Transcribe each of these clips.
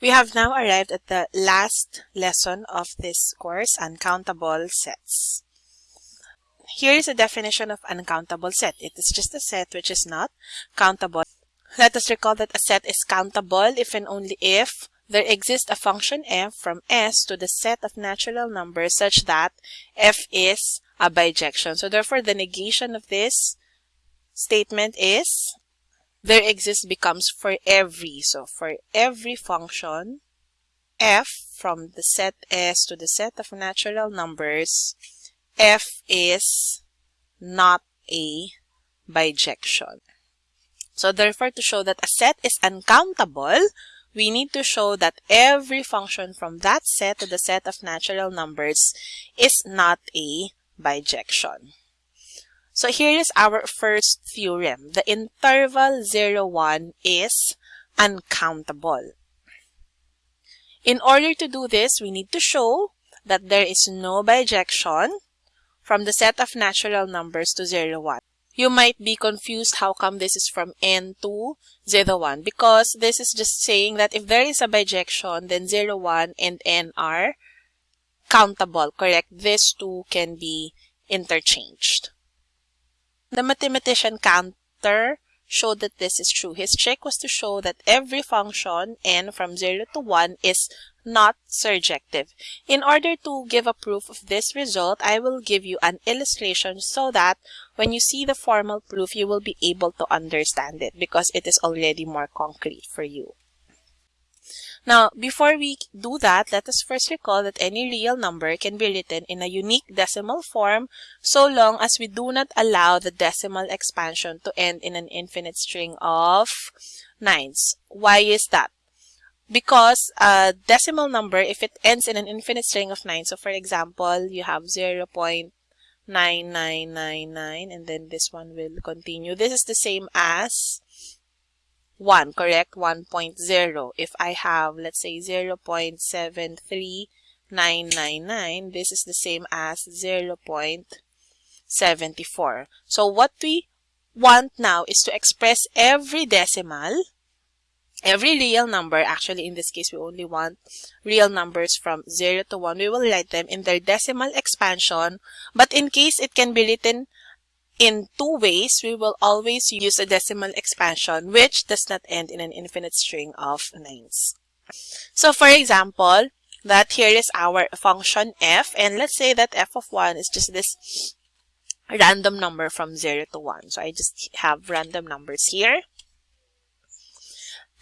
We have now arrived at the last lesson of this course, uncountable sets. Here is a definition of uncountable set. It is just a set which is not countable. Let us recall that a set is countable if and only if there exists a function f from S to the set of natural numbers such that f is a bijection. So therefore, the negation of this statement is there exists becomes for every. So for every function, f from the set S to the set of natural numbers, f is not a bijection. So therefore, to show that a set is uncountable, we need to show that every function from that set to the set of natural numbers is not a bijection. So here is our first theorem. The interval 0, 1 is uncountable. In order to do this, we need to show that there is no bijection from the set of natural numbers to 0, 1. You might be confused how come this is from n to 0, 1 because this is just saying that if there is a bijection, then 0, 1 and n are countable, correct? These two can be interchanged. The mathematician Cantor showed that this is true. His trick was to show that every function n from 0 to 1 is not surjective. In order to give a proof of this result, I will give you an illustration so that when you see the formal proof, you will be able to understand it because it is already more concrete for you. Now, before we do that, let us first recall that any real number can be written in a unique decimal form so long as we do not allow the decimal expansion to end in an infinite string of nines. Why is that? Because a decimal number, if it ends in an infinite string of 9, so for example, you have 0 0.9999 and then this one will continue. This is the same as 1, correct? 1.0. If I have, let's say, 0 0.73999, this is the same as 0 0.74. So what we want now is to express every decimal, every real number, actually in this case we only want real numbers from 0 to 1, we will write them in their decimal expansion, but in case it can be written in two ways, we will always use a decimal expansion which does not end in an infinite string of nines. So for example, that here is our function f and let's say that f of 1 is just this random number from 0 to 1. So I just have random numbers here.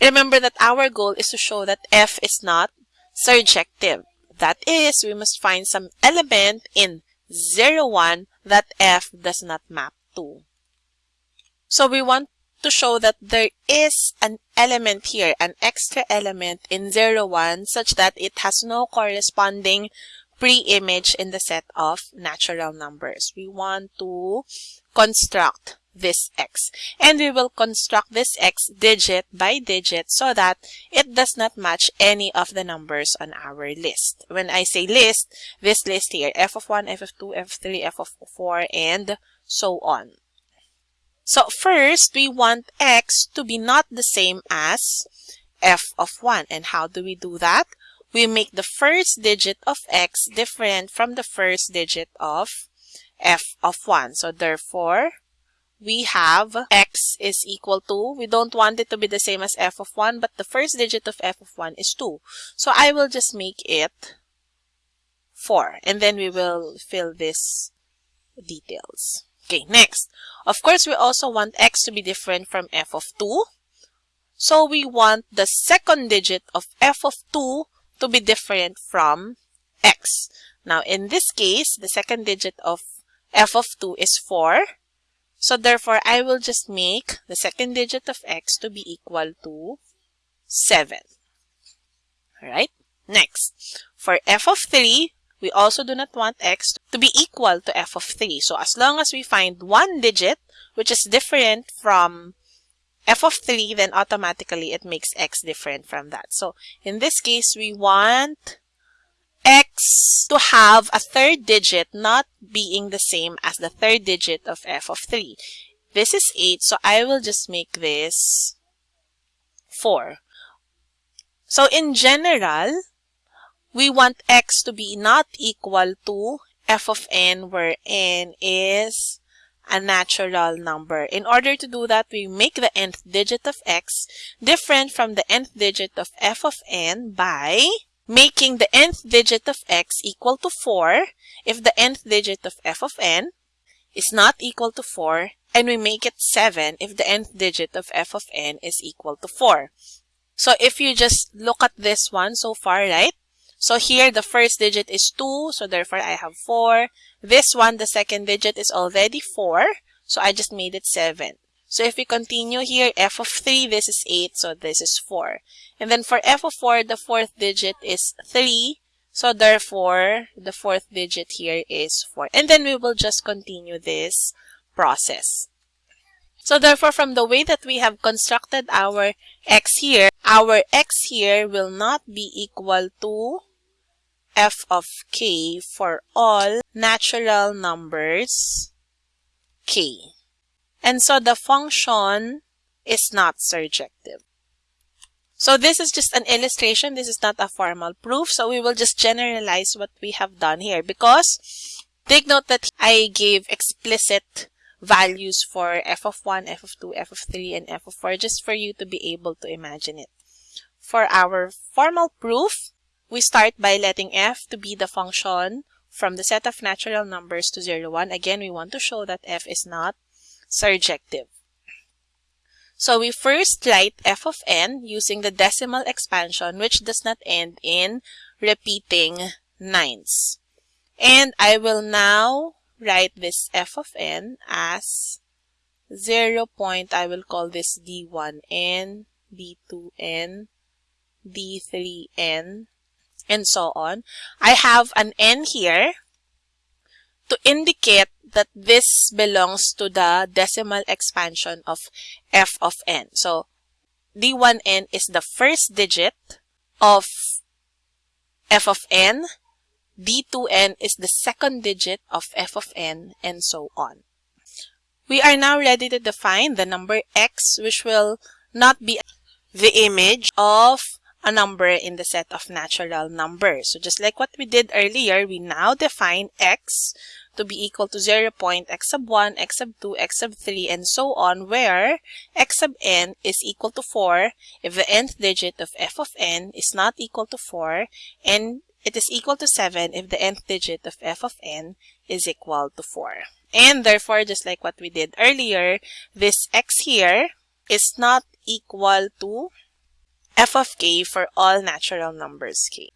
Remember that our goal is to show that f is not surjective. That is, we must find some element in 0, 1 that f does not map to. So we want to show that there is an element here, an extra element in 0, 1 such that it has no corresponding pre-image in the set of natural numbers. We want to construct this x. And we will construct this x digit by digit so that it does not match any of the numbers on our list. When I say list, this list here, f of 1, f of 2, f of 3, f of 4, and so on. So first, we want x to be not the same as f of 1. And how do we do that? We make the first digit of x different from the first digit of f of 1. So therefore, we have x is equal to, we don't want it to be the same as f of 1, but the first digit of f of 1 is 2. So I will just make it 4. And then we will fill this details. Okay, next. Of course, we also want x to be different from f of 2. So we want the second digit of f of 2 to be different from x. Now, in this case, the second digit of f of 2 is 4. So therefore, I will just make the second digit of x to be equal to 7. Alright, next. For f of 3, we also do not want x to be equal to f of 3. So as long as we find one digit which is different from f of 3, then automatically it makes x different from that. So in this case, we want x to have a third digit not being the same as the third digit of f of 3. This is 8, so I will just make this 4. So in general, we want x to be not equal to f of n where n is a natural number. In order to do that, we make the nth digit of x different from the nth digit of f of n by making the nth digit of x equal to 4 if the nth digit of f of n is not equal to 4 and we make it 7 if the nth digit of f of n is equal to 4. So if you just look at this one so far, right? So here the first digit is 2, so therefore I have 4. This one, the second digit is already 4, so I just made it 7. So if we continue here, f of 3, this is 8, so this is 4. And then for f of 4, the fourth digit is 3, so therefore the fourth digit here is 4. And then we will just continue this process. So therefore, from the way that we have constructed our x here, our x here will not be equal to f of k for all natural numbers k. And so the function is not surjective. So this is just an illustration. This is not a formal proof. So we will just generalize what we have done here because take note that I gave explicit values for f of 1, f of 2, f of 3, and f of 4 just for you to be able to imagine it. For our formal proof, we start by letting f to be the function from the set of natural numbers to 0, 1. Again, we want to show that f is not surjective. So we first write f of n using the decimal expansion which does not end in repeating nines. And I will now write this f of n as 0 point, I will call this d1n, d2n, d3n, and so on. I have an n here to indicate that this belongs to the decimal expansion of f of n. So d1n is the first digit of f of n, d2n is the second digit of f of n, and so on. We are now ready to define the number x, which will not be the image of a number in the set of natural numbers. So just like what we did earlier, we now define x to be equal to 0 point x sub 1, x sub 2, x sub 3, and so on, where x sub n is equal to 4 if the nth digit of f of n is not equal to 4, and it is equal to 7 if the nth digit of f of n is equal to 4. And therefore, just like what we did earlier, this x here is not equal to f of k for all natural numbers k.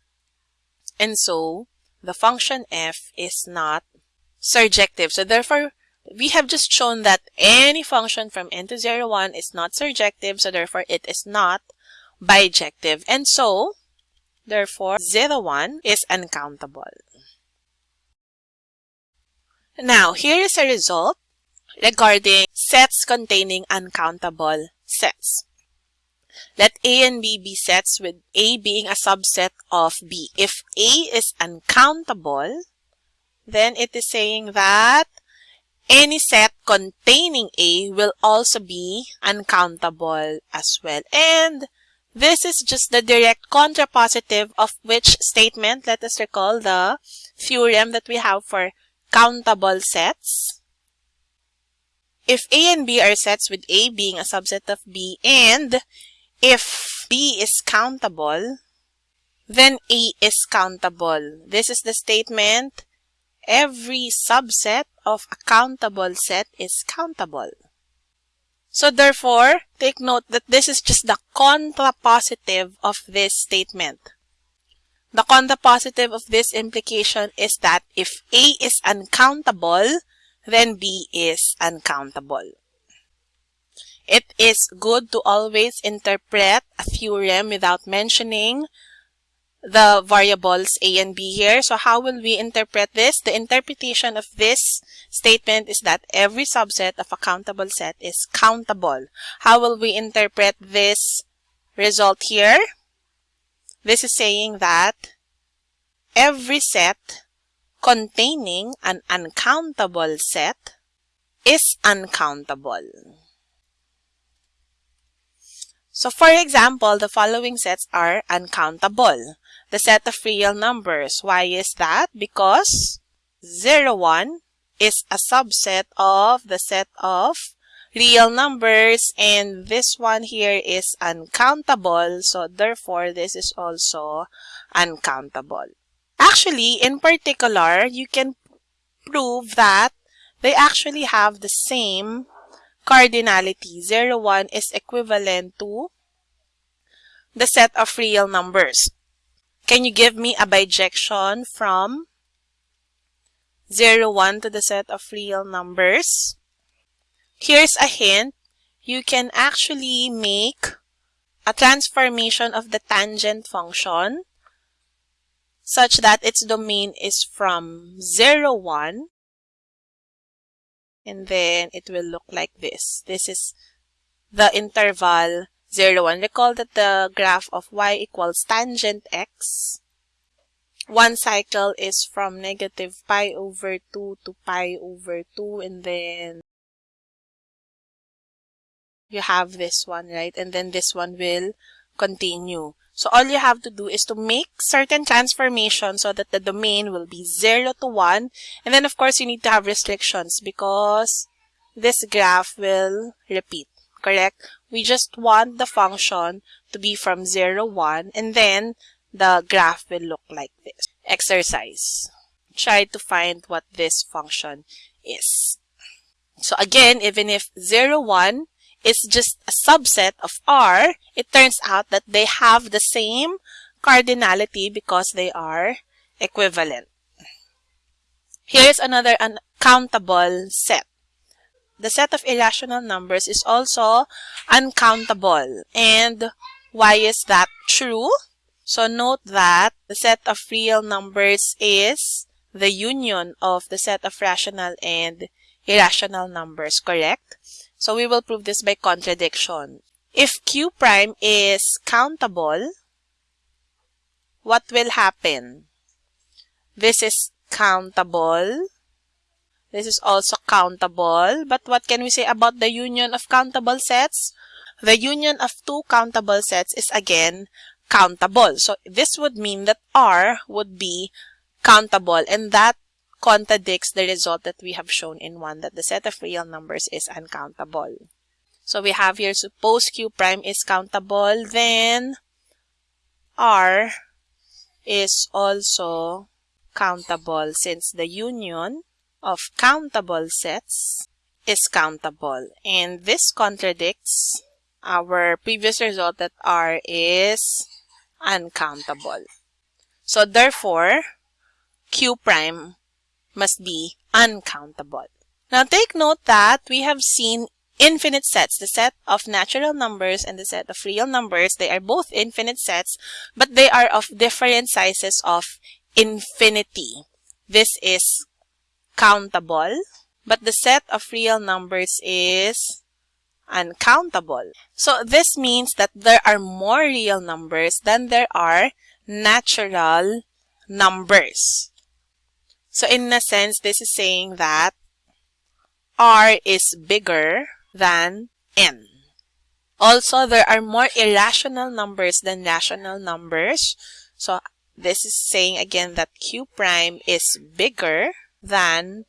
And so, the function f is not surjective. So therefore, we have just shown that any function from n to 0, 1 is not surjective. So therefore, it is not bijective. And so, therefore, 0, 1 is uncountable. Now, here is a result regarding sets containing uncountable sets. Let A and B be sets with A being a subset of B. If A is uncountable, then it is saying that any set containing A will also be uncountable as well. And this is just the direct contrapositive of which statement? Let us recall the theorem that we have for countable sets. If A and B are sets with A being a subset of B and if B is countable, then A is countable. This is the statement. Every subset of a countable set is countable. So therefore, take note that this is just the contrapositive of this statement. The contrapositive of this implication is that if A is uncountable, then B is uncountable. It is good to always interpret a theorem without mentioning the variables a and b here. So how will we interpret this? The interpretation of this statement is that every subset of a countable set is countable. How will we interpret this result here? This is saying that every set containing an uncountable set is uncountable. So for example, the following sets are uncountable. The set of real numbers. Why is that? Because 0, 1 is a subset of the set of real numbers and this one here is uncountable so therefore this is also uncountable. Actually, in particular, you can prove that they actually have the same cardinality. 0, 1 is equivalent to the set of real numbers. Can you give me a bijection from 0, 1 to the set of real numbers? Here's a hint. You can actually make a transformation of the tangent function such that its domain is from 0, 1 and then it will look like this. This is the interval 0, 1. Recall that the graph of y equals tangent x. One cycle is from negative pi over 2 to pi over 2 and then you have this one, right? And then this one will continue. So all you have to do is to make certain transformations so that the domain will be 0 to 1. And then of course you need to have restrictions because this graph will repeat, correct? We just want the function to be from 0, 1 and then the graph will look like this. Exercise. Try to find what this function is. So again, even if 0, 1 is just a subset of R, it turns out that they have the same cardinality because they are equivalent. Here's another uncountable set. The set of irrational numbers is also uncountable. And why is that true? So note that the set of real numbers is the union of the set of rational and irrational numbers, correct? So we will prove this by contradiction. If q prime is countable, what will happen? This is countable. This is also countable. But what can we say about the union of countable sets? The union of two countable sets is again countable. So this would mean that R would be countable and that contradicts the result that we have shown in 1 that the set of real numbers is uncountable. So we have here suppose q prime is countable then r is also countable since the union of countable sets is countable and this contradicts our previous result that r is uncountable. So therefore q prime must be uncountable. Now take note that we have seen infinite sets, the set of natural numbers and the set of real numbers. They are both infinite sets, but they are of different sizes of infinity. This is countable, but the set of real numbers is uncountable. So this means that there are more real numbers than there are natural numbers. So in a sense, this is saying that R is bigger than N. Also, there are more irrational numbers than rational numbers. So this is saying again that Q prime is bigger than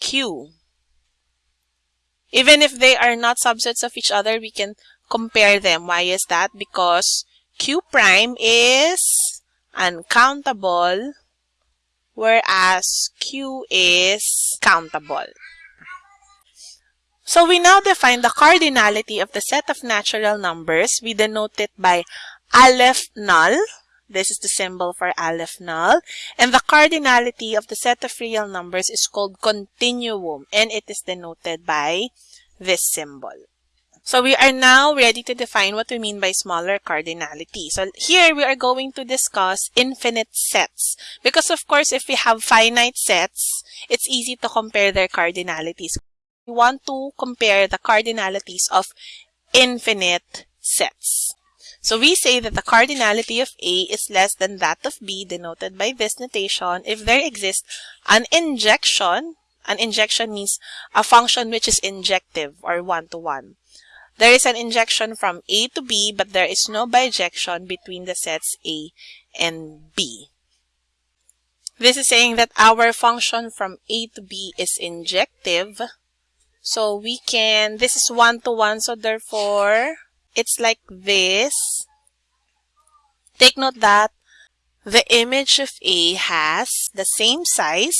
Q. Even if they are not subsets of each other, we can compare them. Why is that? Because Q prime is uncountable whereas Q is countable. So we now define the cardinality of the set of natural numbers. We denote it by aleph null. This is the symbol for aleph null. And the cardinality of the set of real numbers is called continuum. And it is denoted by this symbol. So we are now ready to define what we mean by smaller cardinality. So here we are going to discuss infinite sets. Because of course, if we have finite sets, it's easy to compare their cardinalities. We want to compare the cardinalities of infinite sets. So we say that the cardinality of A is less than that of B, denoted by this notation, if there exists an injection. An injection means a function which is injective or one-to-one. -one There is an injection from A to B, but there is no bijection between the sets A and B. This is saying that our function from A to B is injective. So we can, this is one-to-one, -one, so therefore, it's like this. Take note that the image of A has the same size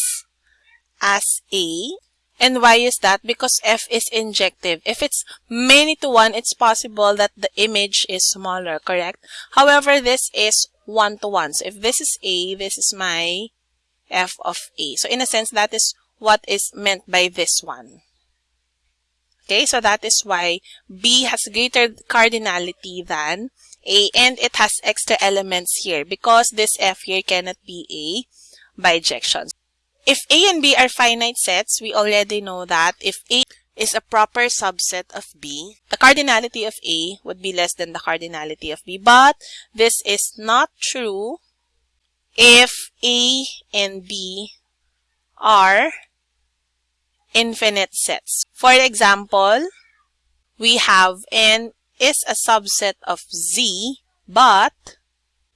as A. And why is that? Because F is injective. If it's many to one, it's possible that the image is smaller, correct? However, this is one to one. So if this is A, this is my f of a. So in a sense, that is what is meant by this one. Okay, so that is why B has greater cardinality than A and it has extra elements here because this F here cannot be a bijection. If A and B are finite sets, we already know that if A is a proper subset of B, the cardinality of A would be less than the cardinality of B. But this is not true if A and B are infinite sets. For example, we have N is a subset of Z, but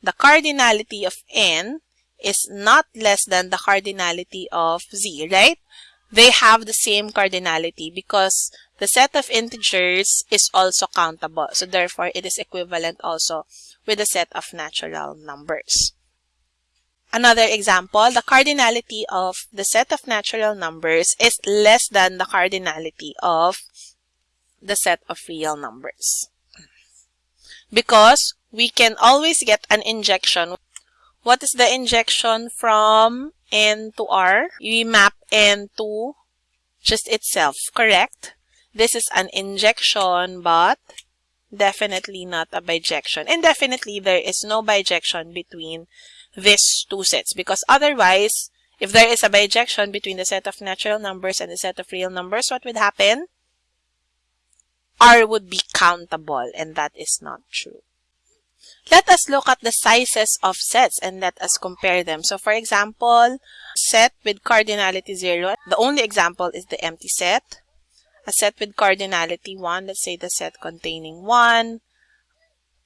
the cardinality of N is not less than the cardinality of Z, right? They have the same cardinality because the set of integers is also countable. So therefore, it is equivalent also with the set of natural numbers. Another example, the cardinality of the set of natural numbers is less than the cardinality of the set of real numbers. Because we can always get an injection. What is the injection from n to r? We map n to just itself, correct? This is an injection, but definitely not a bijection. And definitely there is no bijection between these two sets because otherwise, if there is a bijection between the set of natural numbers and the set of real numbers, what would happen? R would be countable and that is not true. Let us look at the sizes of sets and let us compare them. So for example, set with cardinality 0, the only example is the empty set. A set with cardinality 1, let's say the set containing 1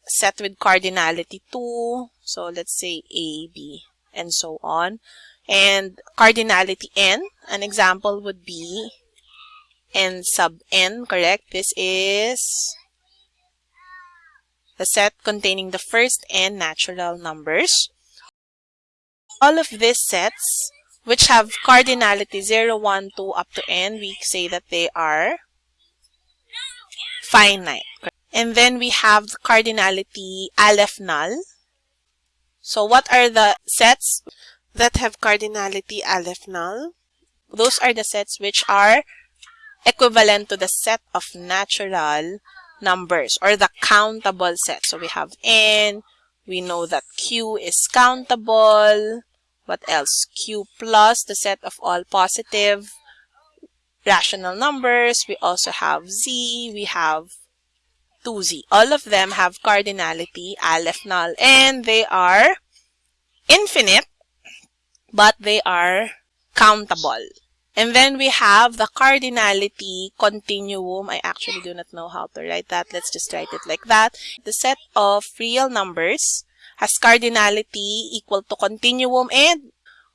set with cardinality 2. So let's say A, B, and so on. And cardinality n, an example would be n sub n, correct? This is the set containing the first n natural numbers. All of these sets, which have cardinality 0, 1, 2, up to n, we say that they are finite. And then we have the cardinality aleph null. So what are the sets that have cardinality aleph null? Those are the sets which are equivalent to the set of natural numbers or the countable set. So we have n, we know that q is countable. What else? q plus the set of all positive rational numbers. We also have z, we have 2z. All of them have cardinality aleph null and they are infinite but they are countable. And then we have the cardinality continuum. I actually do not know how to write that. Let's just write it like that. The set of real numbers has cardinality equal to continuum and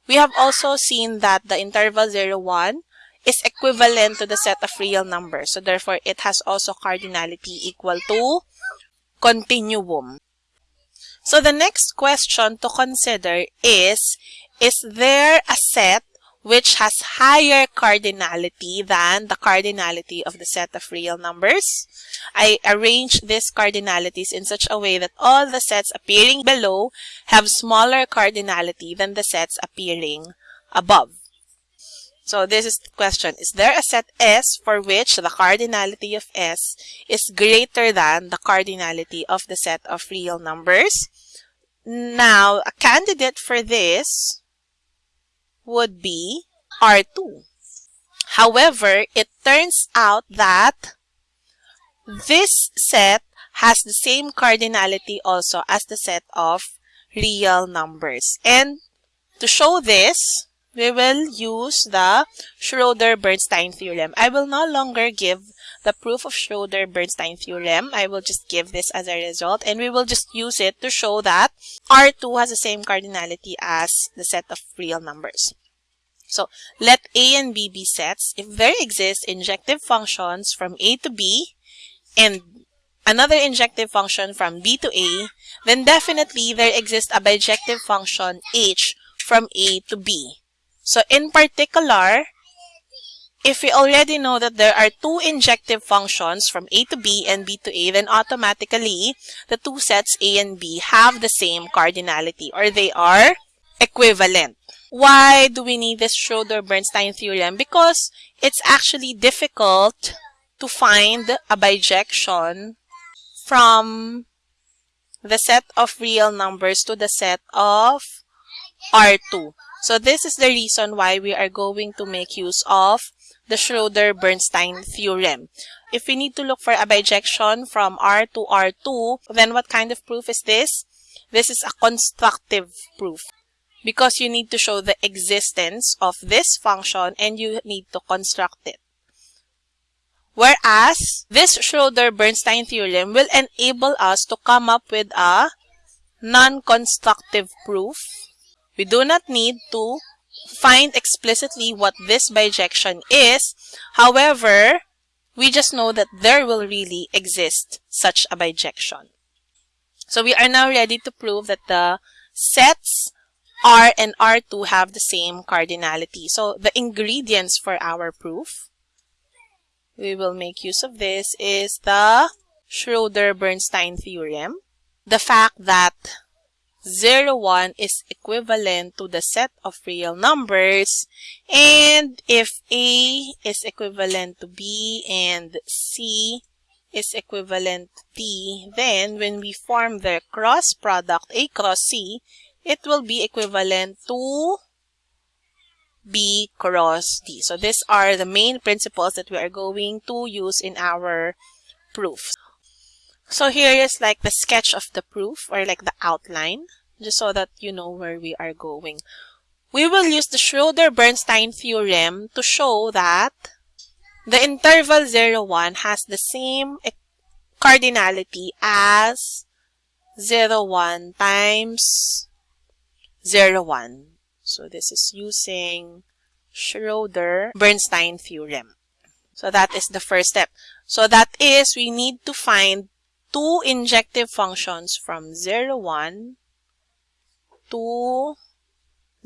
we have also seen that the interval 0, 1 is equivalent to the set of real numbers. So therefore, it has also cardinality equal to continuum. So the next question to consider is, is there a set which has higher cardinality than the cardinality of the set of real numbers? I arrange these cardinalities in such a way that all the sets appearing below have smaller cardinality than the sets appearing above. So this is the question. Is there a set S for which the cardinality of S is greater than the cardinality of the set of real numbers? Now, a candidate for this would be R2. However, it turns out that this set has the same cardinality also as the set of real numbers. And to show this, we will use the Schroeder-Bernstein theorem. I will no longer give the proof of Schroeder-Bernstein theorem. I will just give this as a result and we will just use it to show that R2 has the same cardinality as the set of real numbers. So let A and B be sets if there exist injective functions from A to B and another injective function from B to A, then definitely there exists a bijective function H from A to B. So in particular, if we already know that there are two injective functions from A to B and B to A, then automatically the two sets A and B have the same cardinality or they are equivalent. Why do we need this Schroeder-Bernstein theorem? Because it's actually difficult to find a bijection from the set of real numbers to the set of R2. So this is the reason why we are going to make use of the Schroeder-Bernstein theorem. If we need to look for a bijection from R to R2, then what kind of proof is this? This is a constructive proof because you need to show the existence of this function and you need to construct it. Whereas, this Schroeder-Bernstein theorem will enable us to come up with a non-constructive proof. We do not need to find explicitly what this bijection is. However, we just know that there will really exist such a bijection. So we are now ready to prove that the sets R and R2 have the same cardinality. So the ingredients for our proof, we will make use of this, is the Schroeder-Bernstein theorem. The fact that 0, 1 is equivalent to the set of real numbers. And if A is equivalent to B and C is equivalent to D, then when we form the cross product A cross C, it will be equivalent to B cross D. So these are the main principles that we are going to use in our proof. So here is like the sketch of the proof or like the outline just so that you know where we are going. We will use the Schroeder-Bernstein theorem to show that the interval 0, 1 has the same cardinality as 0, 1 times 0, 1. So this is using Schroeder-Bernstein theorem. So that is the first step. So that is we need to find two injective functions from 0, 1 to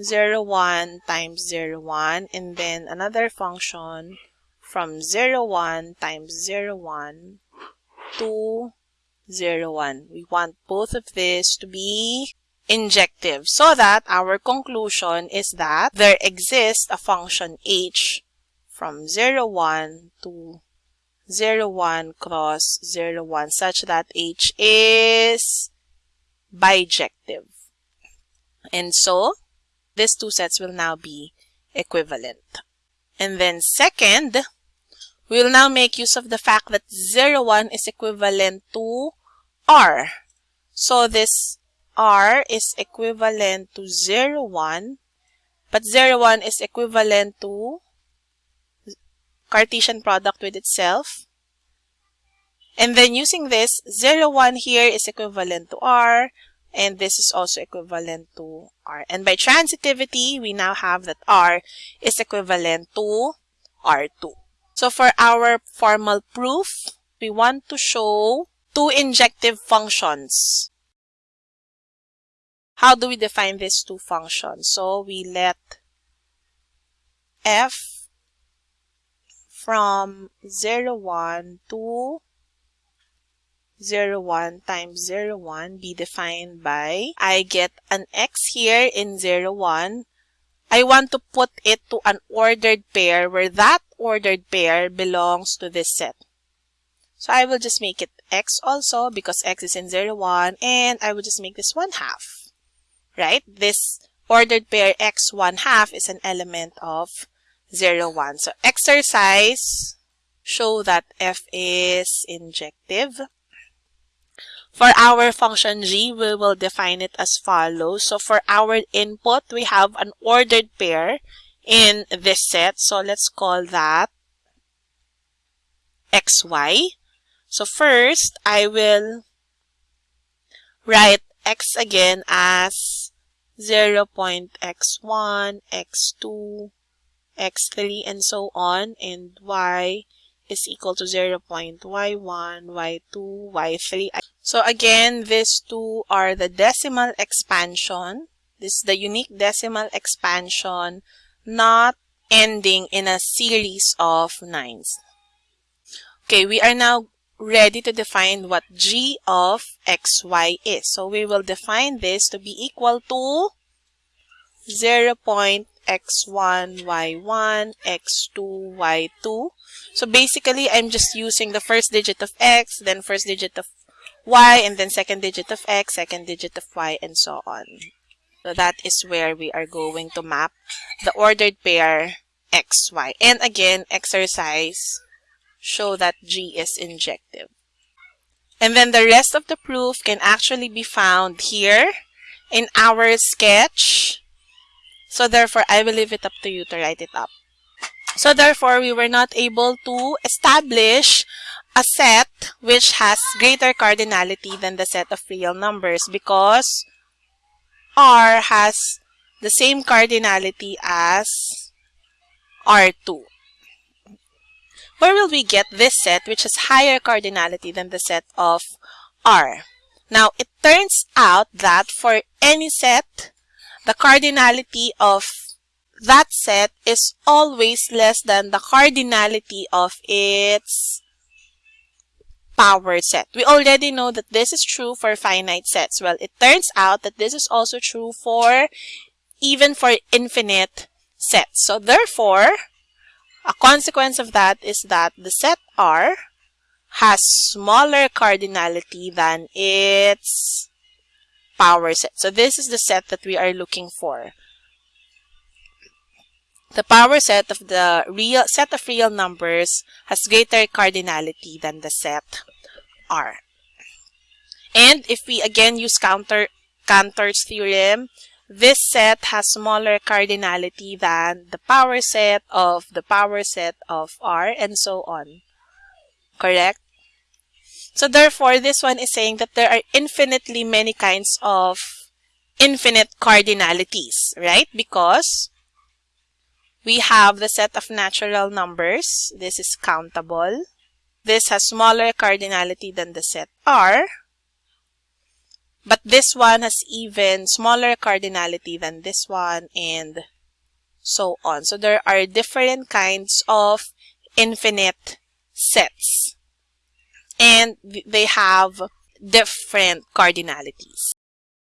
0, 1 times 0, 1 and then another function from 0, 1 times 0, 1 to 0, 1. We want both of these to be injective so that our conclusion is that there exists a function h from 0, 1 to 0, 1 cross 0, 1 such that h is bijective. And so, these two sets will now be equivalent. And then second, we will now make use of the fact that 0, 1 is equivalent to R. So this R is equivalent to 0, 1, but 0, 1 is equivalent to Cartesian product with itself. And then using this, 0, 1 here is equivalent to R, and this is also equivalent to R. And by transitivity, we now have that R is equivalent to R2. So for our formal proof, we want to show two injective functions. How do we define these two functions? So we let f from 0, 1 to 0, 1 times 0, 1 be defined by I get an x here in 0, 1. I want to put it to an ordered pair where that ordered pair belongs to this set. So I will just make it x also because x is in 0, 1 and I will just make this 1 half. Right? This ordered pair x 1 half is an element of 0, 1. So exercise show that f is injective. For our function g, we will define it as follows. So for our input, we have an ordered pair in this set. So let's call that xy. So first, I will write x again as 0 x1, x2, x3, and so on, and y is equal to 0 0.y1, y2, y3. So again, these two are the decimal expansion. This is the unique decimal expansion not ending in a series of nines. Okay, we are now ready to define what g of xy is. So we will define this to be equal to 0 x1, y1, x2, y2. So basically, I'm just using the first digit of x, then first digit of y, and then second digit of x, second digit of y, and so on. So that is where we are going to map the ordered pair xy. And again, exercise, show that g is injective. And then the rest of the proof can actually be found here in our sketch so therefore, I will leave it up to you to write it up. So therefore, we were not able to establish a set which has greater cardinality than the set of real numbers because R has the same cardinality as R2. Where will we get this set which has higher cardinality than the set of R? Now, it turns out that for any set the cardinality of that set is always less than the cardinality of its power set. We already know that this is true for finite sets. Well, it turns out that this is also true for even for infinite sets. So therefore, a consequence of that is that the set R has smaller cardinality than its power set. So this is the set that we are looking for. The power set of the real set of real numbers has greater cardinality than the set R. And if we again use counter Cantor's theorem, this set has smaller cardinality than the power set of the power set of R and so on. Correct? So therefore, this one is saying that there are infinitely many kinds of infinite cardinalities, right? Because we have the set of natural numbers. This is countable. This has smaller cardinality than the set R. But this one has even smaller cardinality than this one and so on. So there are different kinds of infinite sets and they have different cardinalities.